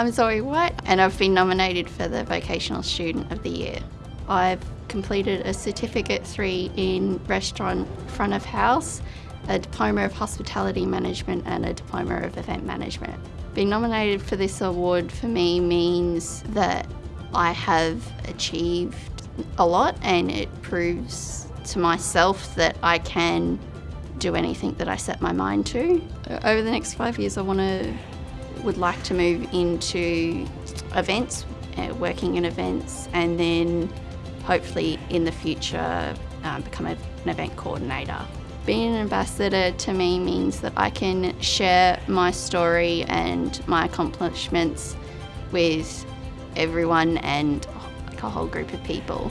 I'm Zoe White and I've been nominated for the Vocational Student of the Year. I've completed a Certificate 3 in Restaurant Front of House, a Diploma of Hospitality Management and a Diploma of Event Management. Being nominated for this award for me means that I have achieved a lot and it proves to myself that I can do anything that I set my mind to. Over the next five years I want to would like to move into events, uh, working in events, and then hopefully in the future um, become a, an event coordinator. Being an ambassador to me means that I can share my story and my accomplishments with everyone and like a whole group of people.